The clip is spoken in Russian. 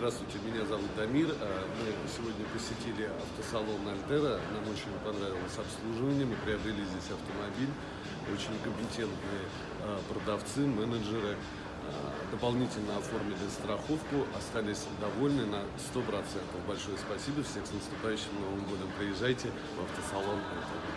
Здравствуйте, меня зовут Дамир. А, мы сегодня посетили автосалон Альтера. Нам очень понравилось обслуживание. Мы приобрели здесь автомобиль. Очень компетентные а, продавцы, менеджеры. А, дополнительно оформили страховку, остались довольны на 100%. Большое спасибо, всех с наступающим Новым годом. Приезжайте в автосалон Альтера.